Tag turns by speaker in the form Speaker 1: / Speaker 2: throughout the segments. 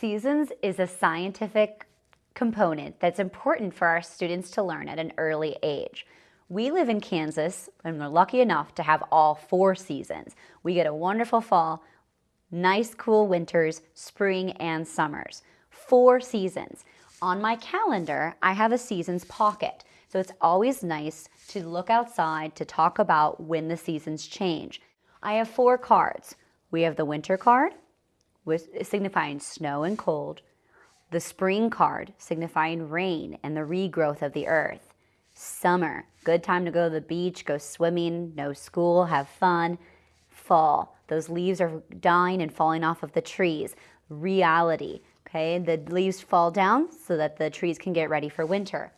Speaker 1: Seasons is a scientific component that's important for our students to learn at an early age. We live in Kansas and we're lucky enough to have all four seasons. We get a wonderful fall, nice cool winters, spring and summers. Four seasons. On my calendar, I have a seasons pocket. So it's always nice to look outside to talk about when the seasons change. I have four cards. We have the winter card, signifying snow and cold, the spring card, signifying rain and the regrowth of the earth, summer, good time to go to the beach, go swimming, no school, have fun, fall, those leaves are dying and falling off of the trees, reality, okay, the leaves fall down so that the trees can get ready for winter.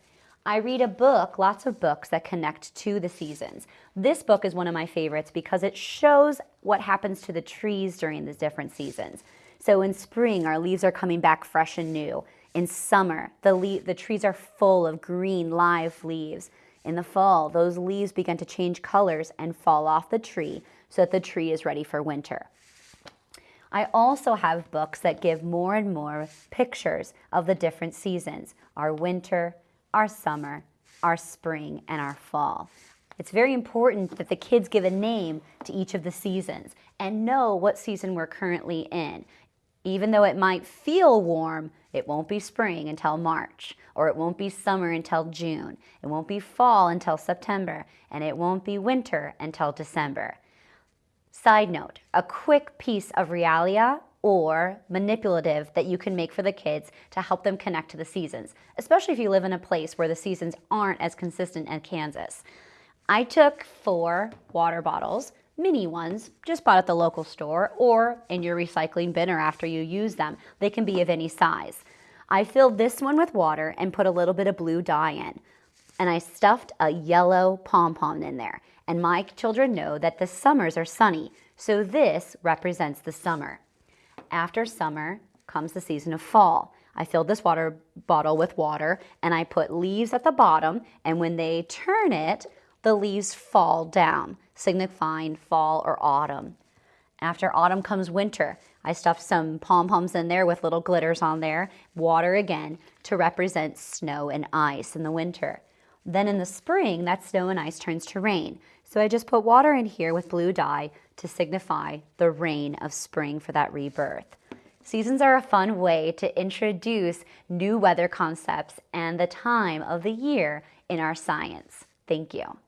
Speaker 1: I read a book, lots of books that connect to the seasons. This book is one of my favorites because it shows what happens to the trees during the different seasons. So in spring, our leaves are coming back fresh and new. In summer, the, the trees are full of green, live leaves. In the fall, those leaves begin to change colors and fall off the tree so that the tree is ready for winter. I also have books that give more and more pictures of the different seasons, our winter, our summer, our spring, and our fall. It's very important that the kids give a name to each of the seasons and know what season we're currently in. Even though it might feel warm, it won't be spring until March, or it won't be summer until June, it won't be fall until September, and it won't be winter until December. Side note, a quick piece of realia or manipulative that you can make for the kids to help them connect to the seasons, especially if you live in a place where the seasons aren't as consistent as Kansas. I took four water bottles, mini ones, just bought at the local store or in your recycling bin or after you use them. They can be of any size. I filled this one with water and put a little bit of blue dye in. And I stuffed a yellow pom-pom in there. And my children know that the summers are sunny, so this represents the summer. After summer comes the season of fall. I filled this water bottle with water and I put leaves at the bottom and when they turn it, the leaves fall down, signifying fall or autumn. After autumn comes winter. I stuffed some pom-poms in there with little glitters on there, water again, to represent snow and ice in the winter. Then in the spring, that snow and ice turns to rain. So I just put water in here with blue dye to signify the rain of spring for that rebirth. Seasons are a fun way to introduce new weather concepts and the time of the year in our science. Thank you.